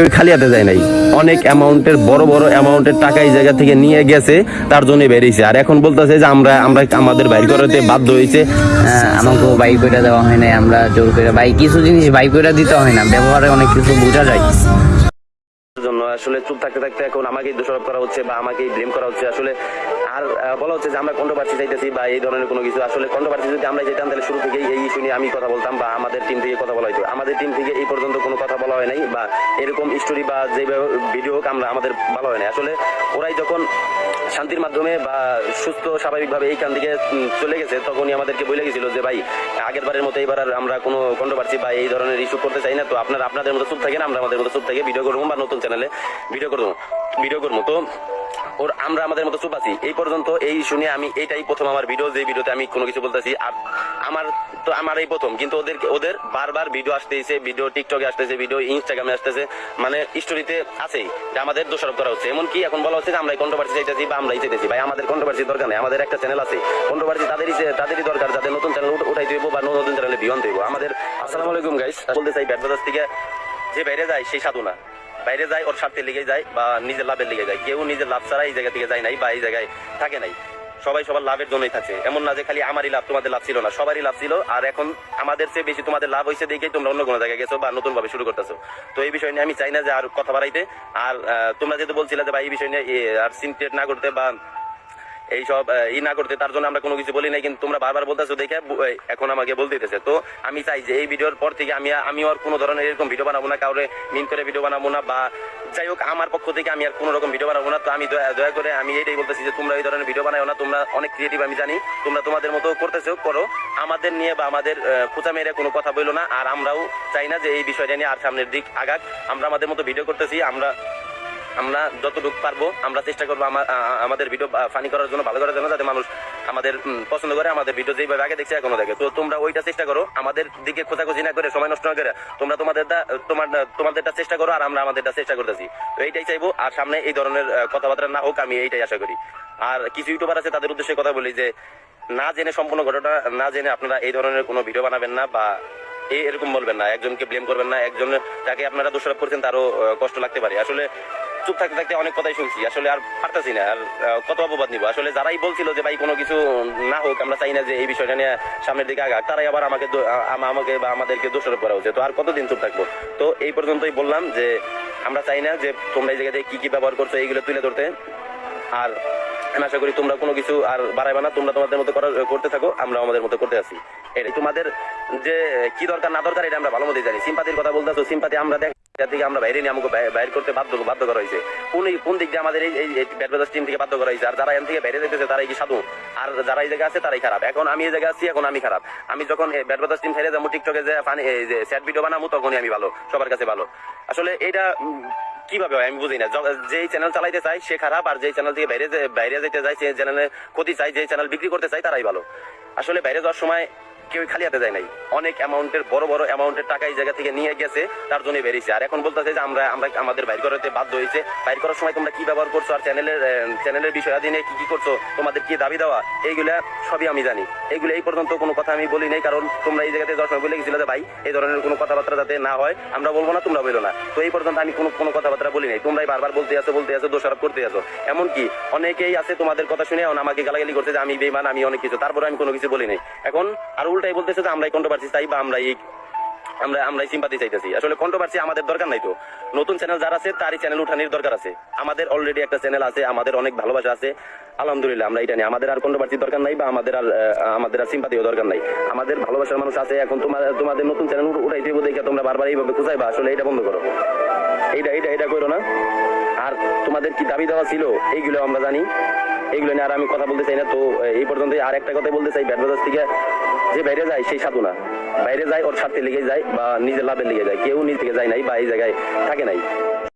কেউ খালি হাতে যায় নাই। অনেক অ্যামাউন্টের, বড় বড় অ্যামাউন্টের টাকা এই জায়গা থেকে নিয়ে গেছে, তার জন্য বেরিয়েছে। আর এখন বলতেছে যে আমরা আমরা আমাদের বাইর করাতে বাধ্য হয়েছে। আমাকে বাইক করে দেওয়া হয় না আমরা জোর করে বাইক কিছু জিনিস বাইক করে দিতে হয় না, ব্যবহারে অনেক কিছু বোঝা যায়। আসলে চুপ থাকতে থাকতে এখন আমাকেই দোষারোপ করা হচ্ছে বা আমাকেই ব্লেম করা হচ্ছে। আসলে আর বলা হচ্ছে যে আমরা কন্ট্রোভার্সি চাইতেছি বা এই ধরনের কোনো কিছু। আসলে কন্ট্রোভার্সি যদি আমরা যেতাম তাহলে শুরু থেকেই এই ইস্যু নিয়ে আমি কথা বলতাম বা আমাদের টিম থেকে কথা বলা হতো আমাদের টিম থেকে এই পর্যন্ত কোনো কথা বলা হয় নাই বা এরকম স্টোরি বা যেভাবে ভিডিও হোক আমরা আমাদের বলা হয় নাই। আসলে ওরাই যখন শান্তির মাধ্যমে বা সুস্থ, স্বাভাবিকভাবে এইখান থেকে দিকে চলে গেছে, তখনই আমাদেরকে বলে গেছিল যে, ভাই আগের বারের মতো এবার আর আমরা কোনো কন্ট্রোভার্সি বা এই ধরনের ইস্যু করতে চাই না। তো আপনারা, আপনাদের মতো চুপ থাকেন, আমরা আমাদের মতো চুপ থেকে ভিডিও করব বা নতুন চ্যানেলে ভিডিও করব ভিডিও করব। তো ওর আমরা আমাদের মতো চুপ আছি। এই পর্যন্ত এই শুনে আমি এইটাই প্রথম আমার ভিডিও যে ভিডিওতে আমি কোনো কিছু বলতেছি। আমার তো আমার এই প্রথম। কিন্তু ওদের ওদের বারবার ভিডিও আসতেছে ভিডিও টিকটকে আসতেছে ভিডিও ইনস্টাগ্রামে আসতেছে। মানে স্টোরিতে আছেই যে আমাদের দোষারোপ করা হচ্ছে। এমনকি এখন বলা হচ্ছে যে আমরা কন্ট্রোভার্সি চাইতেছি বা আমরাই চাইতেছি। ভাই, আমাদের কন্ট্রোভার্সি দরকার নেই। আমাদের একটা চ্যানেল আছে। কন্ট্রোভার্সি তাদেরই তাদেরই দরকার। যাদের নতুন চ্যানেল উঠাইতে হইব বা নতুন চ্যানেলে বিয়ন দেবো আমাদের আসসালামু আলাইকুম গাইস বলতে চাই ব্যাট থেকে যে বাইরে যায় সেই সাধু না। বাইরে যায়, ওর স্বার্থে লেগে যায় বা নিজের লাভের লেগে যায়। কেউ নিজের লাভ ছাড়া এই জায়গা থেকে যায় নাই বা এই জায়গায় থাকে নাই। সবাই সবার লাভের জন্যই থাকে। এমন না যে খালি আমারই লাভ, তোমাদের লাভ ছিল না, সবারই লাভ ছিল। আর এখন আমাদের চেয়ে বেশি তোমাদের লাভ হয়েছে দেখেই তোমরা অন্য কোনো জায়গায় গেছো বা নতুন ভাবে শুরু করতেছো। তো এই বিষয় নিয়ে আমি চাই না যে আর কথা বাড়াইতে। আর তোমরা যেহেতু বলছিলে যে ভাই এই বিষয় নিয়ে আর সিনক্রিয়েট না করতে বা এইসব ই না করতে, তার জন্য আমরা কোনো কিছু বলি নাই, কিন্তু তোমরা বারবার বলতেছো দেখে এখন আমাকে বলতে দিতেছে। তো আমি চাই যে এই ভিডিওর পর থেকে আমি আমি আর কোনো ধরনের এরকম ভিডিও বানাবো না, কাউরে মিন করে ভিডিও বানাবো না, বা যাই হোক, আমার পক্ষ থেকে আমি আর কোনো রকম ভিডিও বানাবো না, তো আমি দয়া করে আমি এটাই বলতেছি যে তোমরা এই ধরনের ভিডিও বানাও না, তোমরা অনেক ক্রিয়েটিভ আমি জানি, তোমরা তোমাদের মতো করতেছো, করো। আমাদের নিয়ে বা আমাদের খোঁচা মেরে কোনো কথা বলল না, আর আমরাও চাই না যে এই বিষয়টা নিয়ে আর সামনের দিক আগাক। আমরা আমাদের মতো ভিডিও করতেছি, আমরা আমরা যতটুকু পারব, আমরা চেষ্টা করব আমাদের ভিডিও ফানি করার জন্য, ভালো করার জন্য, যাতে মানুষ আমাদের পছন্দ করে আমাদের ভিডিও যেভাবে আগে দেখছে এখনও দেখে। তো তোমরা ওইটা চেষ্টা করো, আমাদের দিকে খোঁজাখুঁজি না করে, সময় নষ্ট না করে, তোমরা তোমাদের তোমার, তোমাদেরটা চেষ্টা করো আর আমরা আমাদেরটা চেষ্টা করতেছি। তো এইটাই চাইব, আর সামনে এই ধরনের কথাবার্তা না হোক, আমি এইটাই আশা করি। আর কিছু ইউটিউবার আছে, তাদের উদ্দেশ্যে কথা বলি যে, না জেনে সম্পূর্ণ ঘটনা, না জেনে আপনারা এই ধরনের কোনো ভিডিও বানাবেন না বা এরকম বলবেন না, একজনকে ব্লেম করবেন না, একজন, যাকে আপনারা দোষারোপ করছেন, তারও কষ্ট লাগতে পারে। আসলে চুপ থাকতে থাকতে অনেক কথাই শুনছি। আসলে আর পারতাছি না, আর কত অপবাদ নিব? আসলে যারাই বলছিল যে ভাই কোনো কিছু না হোক, আমরা চাই না যে এই বিষয়টা নিয়ে সামনের দিকে আগাক, তারাই আবার আমাকে আমাকে বা আমাদেরকে দোষারোপ করা হচ্ছে তো আর কতদিন চুপ থাকব? তো এই পর্যন্তই বললাম যে আমরা চাই না যে তোমরা এই জায়গাতে কি কি ব্যবহার করছ এইগুলো তুলে ধরতে। আর আমি আশা করি তোমরা কোনো কিছু আর বাড়াইবে না, তোমরা তোমাদের মতো করতে থাকো আমরা আমাদের মতো করতে আছি। এটাই। তোমাদের যে কি দরকার না দরকার, এটা আমরা ভালো মতোই জানি। সিম্পাতির কথা বলতেছো, সিম্পাতি আমরা দেখ যার দিকে আমরা বাইরে নিয়ে আমাকে বাই- বাইর করতে বাধ্য বাধ্য করা হয়েছে। কোন কোন দিক দিয়ে আমাদের এই এই ব্যাট বাজার টিম থেকে বাধ্য করা হয়েছে? আর যারা এখান থেকে বাইরে যেতেছে তারাই কি সাধু? আর যারা এই জায়গায় আছে, তারাই খারাপ। এখন আমি এই জায়গায় আছি, এখন আমি খারাপ। আমি যখন ব্যাট বাজার টিম ছেড়ে যাব, টিকটকে যে ফানি যে স্যাড ভিডিও বানাবো, তখনই আমি ভালো, সবার কাছে ভালো। আসলে এটা কীভাবে হয় আমি বুঝি না। য- চ্যানেল চালাইতে চাই সে খারাপ, আর যেই চ্যানেল থেকে বাইরে বাইরে যেতে চাই সেই চ্যানেলে ক্ষতি চাই যেই চ্যানেল বিক্রি করতে চাই তারাই ভালো। আসলে বাইরে যাওয়ার সময় কেউ খালি হাতে যায় নাই। অনেক অ্যামাউন্টের, বড় বড় অ্যামাউন্টের টাকা এই জায়গা থেকে নিয়ে গেছে, তার জন্য বেরিয়েছে। আর এখন বলতেছে যে আমরা আমরা আমাদের বাইর করাতে বাধ্য হয়েছে। বাইর করার সময় তোমরা কি ব্যবহার করছ? আর চ্যানেলের চ্যানেলের বিষয়াদি নিয়ে কি কি করছ? তোমাদের কি দাবি দেওয়া? এইগুলা সবই আমি জানি। এইগুলো এই পর্যন্ত কোনো কথা আমি বলি নাই, কারণ তোমরা এই জায়গাতে সময় বলে গেছিলে যে, ভাই, এই ধরনের কোনো কথাবার্তা যাতে না হয়, আমরা বলব না, তোমরা বলো না। তো এই পর্যন্ত আমি কোনো কোনো কথাবার্তা বলি নাই। তোমরাই বারবার বলতে আছো বলতে আছো, দোষারোপ করতে আছো। এমনকি অনেকেই আছে তোমাদের কথা শুনে আমাকে গালাগালি করছে যে, আমি বেমান আমি অনেক কিছু। তারপরে আমি কোনো কিছু বলি নাই। এখন আর উল্টাই বলতেছে যে আমরাই কন্ট্রোভার্সি চাই বা আমরা এই আমরা আমরাই সিম্পাতি চাইতেছি। আসলে কন্ট্রোভার্সি আমাদের দরকার নাই তো। নতুন চ্যানেল যারা আছে, তারই চ্যানেল উঠানোর দরকার আছে। আমাদের অলরেডি একটা চ্যানেল আছে, আমাদের অনেক ভালোবাসা আছে। আলহামদুলিল্লাহ, আমরা এটা নিয়ে আমাদের আর কন্ট্রোভার্সি দরকার নাই বা আমাদের আর আমাদের আর সিম্পাতিও দরকার নাই। আমাদের ভালোবাসার মানুষ আছে, এখন তোমার তোমাদের নতুন চ্যানেল উঠাই দেবো, দেখে তোমরা বারবার এইভাবে খুঁজাইবা আসলে এটা বন্ধ করো। এইটা এইটা এটা করো না। আর তোমাদের কি দাবি দেওয়া ছিল? এইগুলো আমরা জানি। এইগুলো নিয়ে আর আমি কথা বলতে চাই না। তো এই পর্যন্ত আর একটা কথা বলতে চাই। ব্যাট থেকে যে বাইরে যায় সেই সাধু না। বাইরে যায়, ওর সাথে লেগে যায় বা নিজের লাভের লেগে যায়। কেউ নিজ থেকে যায় নাই বা এই জায়গায় থাকে নাই।